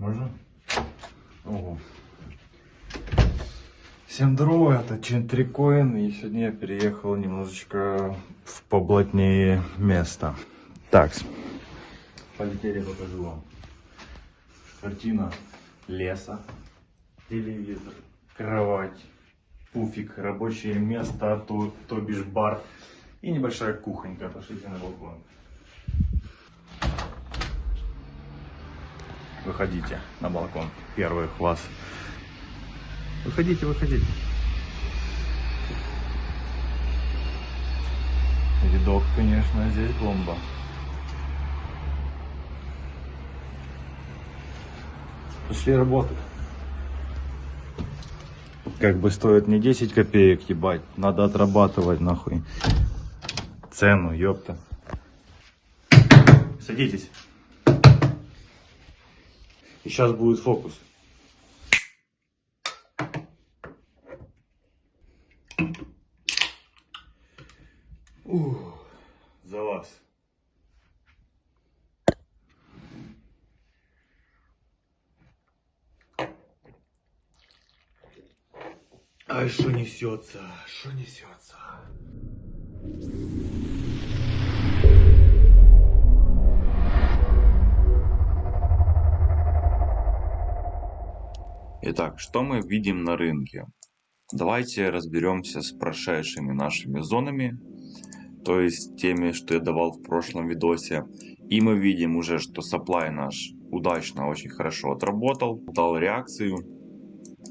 Можно? Ого. Всем здорово, это Чентрикоин, и сегодня я переехал немножечко в поблатнее место. Так, полетели, покажу вам. Картина леса, телевизор, кровать, пуфик, рабочее место, то, то бишь бар и небольшая кухонька. Пошлите на балкон. Выходите на балкон. Первый класс. Выходите, выходите. Видок, конечно, здесь бомба. Пошли работать. Как бы стоит не 10 копеек, ебать. Надо отрабатывать, нахуй. Цену, ёпта. Садитесь. И сейчас будет фокус. Ух, за вас. Ай, что несется, что несется. Итак, что мы видим на рынке? Давайте разберемся с прошедшими нашими зонами, то есть теми, что я давал в прошлом видосе. И мы видим уже, что supply наш удачно, очень хорошо отработал, дал реакцию.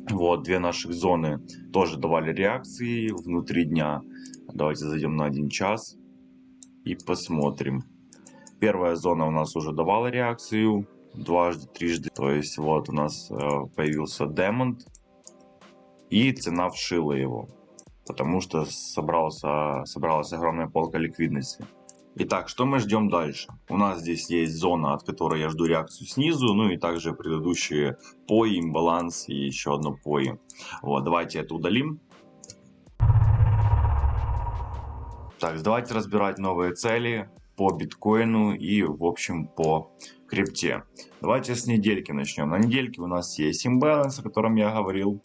Вот, две наших зоны тоже давали реакции внутри дня. Давайте зайдем на один час и посмотрим. Первая зона у нас уже давала реакцию дважды, трижды. То есть вот у нас э, появился Демонт и цена вшила его, потому что собрался, собралась огромная полка ликвидности. Итак, что мы ждем дальше? У нас здесь есть зона, от которой я жду реакцию снизу, ну и также предыдущие пои, имбаланс и еще одно пои. Вот, давайте это удалим. Так, давайте разбирать новые цели по биткоину и в общем по крипте. Давайте с недельки начнем. На недельке у нас есть имбаланс, о котором я говорил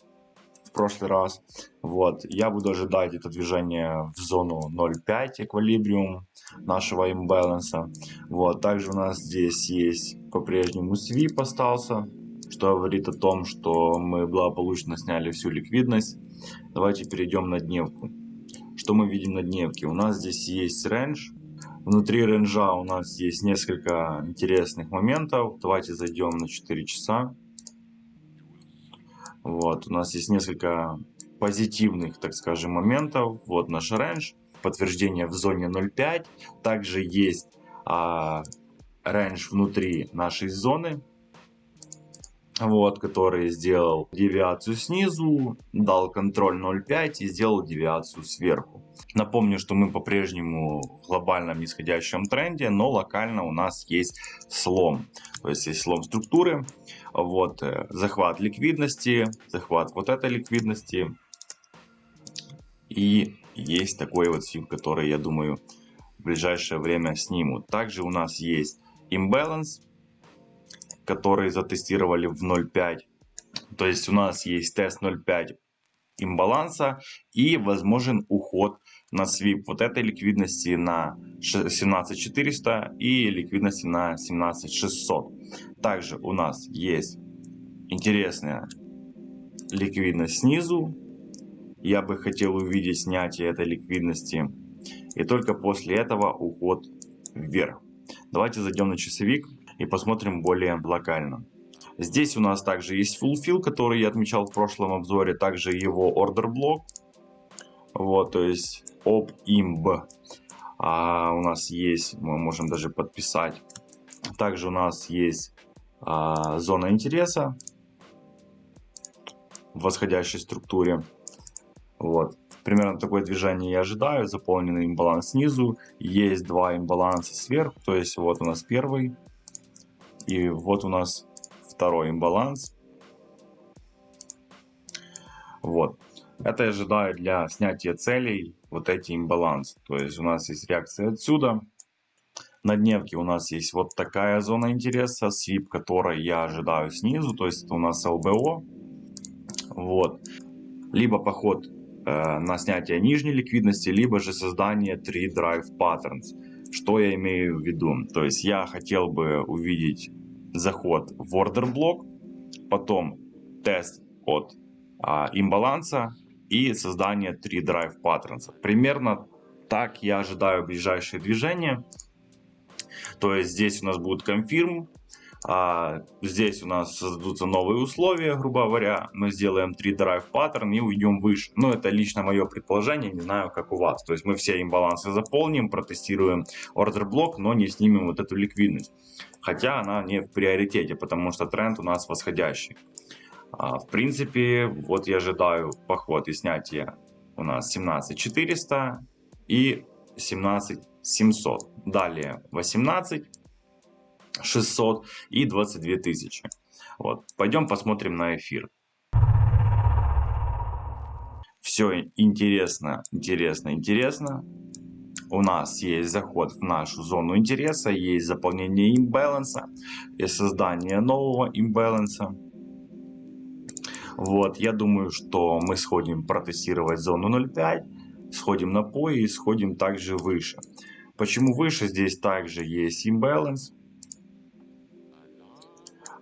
прошлый раз. Вот, я буду ожидать это движение в зону 0.5 эквилибриум нашего имбаланса. Вот, также у нас здесь есть по-прежнему свип остался, что говорит о том, что мы благополучно сняли всю ликвидность. Давайте перейдем на дневку. Что мы видим на дневке? У нас здесь есть range. Внутри range а у нас есть несколько интересных моментов. Давайте зайдем на 4 часа. Вот, у нас есть несколько позитивных, так скажем, моментов. Вот наш range, подтверждение в зоне 0.5. Также есть а, внутри нашей зоны, вот, который сделал девиацию снизу, дал контроль 0.5 и сделал девиацию сверху. Напомню, что мы по-прежнему в глобальном нисходящем тренде, но локально у нас есть слом. То есть есть слом структуры, вот, э, захват ликвидности, захват вот этой ликвидности. И есть такой вот сим, который, я думаю, в ближайшее время снимут. Также у нас есть имбаланс, который затестировали в 0.5. То есть у нас есть тест 0.5 имбаланса и возможен уход на свип вот этой ликвидности на 17400 и ликвидности на 17600. Также у нас есть интересная ликвидность снизу. Я бы хотел увидеть снятие этой ликвидности. И только после этого уход вверх. Давайте зайдем на часовик и посмотрим более локально. Здесь у нас также есть fulfill, который я отмечал в прошлом обзоре, также его order блок. Вот, то есть opimb. А у нас есть, мы можем даже подписать. Также у нас есть а, зона интереса в восходящей структуре. Вот. Примерно такое движение я ожидаю. Заполненный имбаланс снизу. Есть два имбаланса сверху. То есть вот у нас первый. И вот у нас второй имбаланс. Вот. Это я ожидаю для снятия целей вот эти имбалансы. То есть у нас есть реакция отсюда. На дневке у нас есть вот такая зона интереса, свип которой я ожидаю снизу, то есть это у нас ЛБО. Вот. Либо поход э, на снятие нижней ликвидности, либо же создание 3 Drive Patterns. Что я имею в виду? То есть я хотел бы увидеть заход в ордер блок, потом тест от а, имбаланса и создание 3 Drive Patterns. Примерно так я ожидаю ближайшие движения. То есть здесь у нас будет конфирм, а здесь у нас создадутся новые условия, грубо говоря. Мы сделаем 3 drive паттерн и уйдем выше. Но это лично мое предположение, не знаю как у вас. То есть мы все имбалансы заполним, протестируем ордер блок, но не снимем вот эту ликвидность. Хотя она не в приоритете, потому что тренд у нас восходящий. А, в принципе, вот я ожидаю поход и снятие у нас 17400 и 17700. Далее 18 600 и 22 тысячи. Вот. Пойдем посмотрим на эфир. Все интересно, интересно, интересно. У нас есть заход в нашу зону интереса, есть заполнение имбаланса и создание нового имбаланса. Вот, я думаю, что мы сходим протестировать зону 0.5, сходим на POI и сходим также выше. Почему выше? Здесь также есть имбаланс.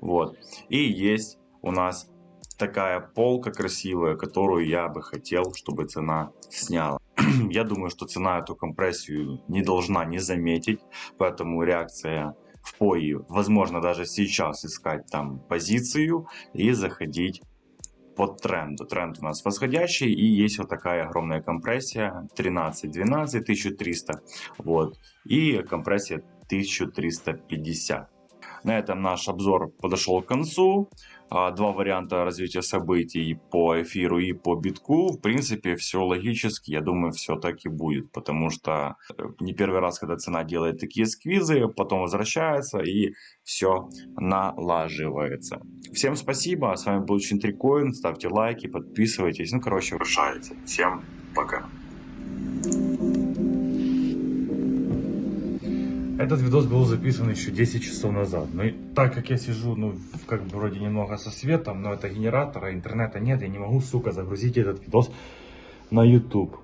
Вот. И есть у нас такая полка красивая, которую я бы хотел, чтобы цена сняла. я думаю, что цена эту компрессию не должна не заметить, поэтому реакция в пои, возможно даже сейчас искать там позицию и заходить под тренду. Тренд у нас восходящий и есть вот такая огромная компрессия 13-12 1300 вот и компрессия 1350. На этом наш обзор подошел к концу. А, два варианта развития событий по эфиру и по битку. В принципе, все логически. Я думаю, все так и будет. Потому что э, не первый раз, когда цена делает такие сквизы, потом возвращается и все налаживается. Всем спасибо. С вами был Чинтрикоин. Ставьте лайки, подписывайтесь. Ну, короче, решайте. Всем пока. Этот видос был записан еще 10 часов назад. Но так как я сижу, ну, как бы вроде немного со светом, но это генератора, интернета нет, я не могу, сука, загрузить этот видос на YouTube.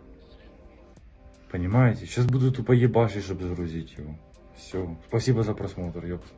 Понимаете? Сейчас буду тупо ебашить, чтобы загрузить его. Все. Спасибо за просмотр, ёпта.